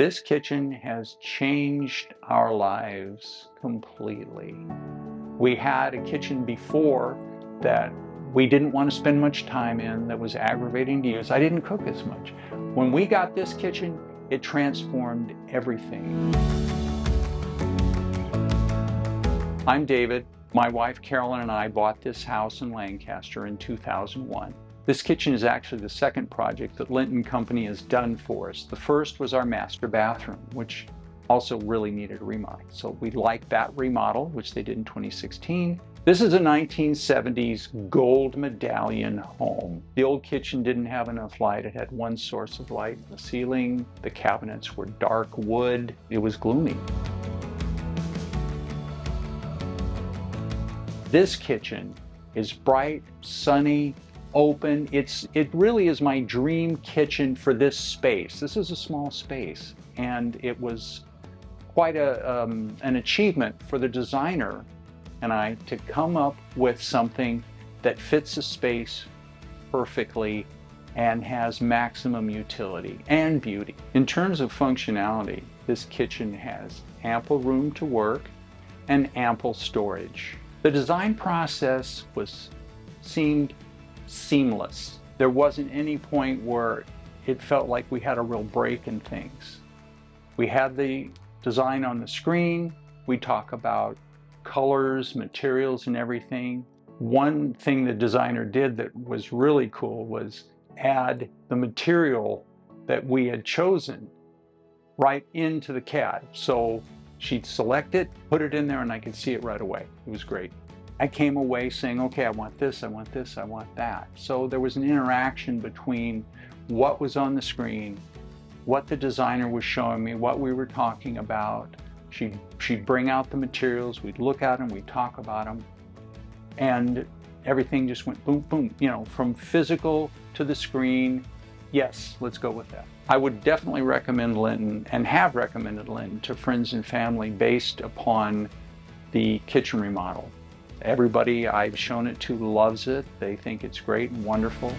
This kitchen has changed our lives completely. We had a kitchen before that we didn't want to spend much time in that was aggravating to use. I didn't cook as much. When we got this kitchen, it transformed everything. I'm David. My wife Carolyn and I bought this house in Lancaster in 2001. This kitchen is actually the second project that Linton Company has done for us. The first was our master bathroom, which also really needed a remodel. So we liked that remodel, which they did in 2016. This is a 1970s gold medallion home. The old kitchen didn't have enough light. It had one source of light, the ceiling. The cabinets were dark wood. It was gloomy. This kitchen is bright, sunny, open. It's It really is my dream kitchen for this space. This is a small space and it was quite a, um, an achievement for the designer and I to come up with something that fits the space perfectly and has maximum utility and beauty. In terms of functionality, this kitchen has ample room to work and ample storage. The design process was seemed seamless. There wasn't any point where it felt like we had a real break in things. We had the design on the screen. We talk about colors, materials, and everything. One thing the designer did that was really cool was add the material that we had chosen right into the CAD. So she'd select it, put it in there, and I could see it right away. It was great. I came away saying, okay, I want this, I want this, I want that. So there was an interaction between what was on the screen, what the designer was showing me, what we were talking about, She'd, she'd bring out the materials, we'd look at them, we'd talk about them, and everything just went boom, boom, you know, from physical to the screen. Yes, let's go with that. I would definitely recommend Linton and have recommended Linton to friends and family based upon the kitchen remodel. Everybody I've shown it to loves it. They think it's great and wonderful.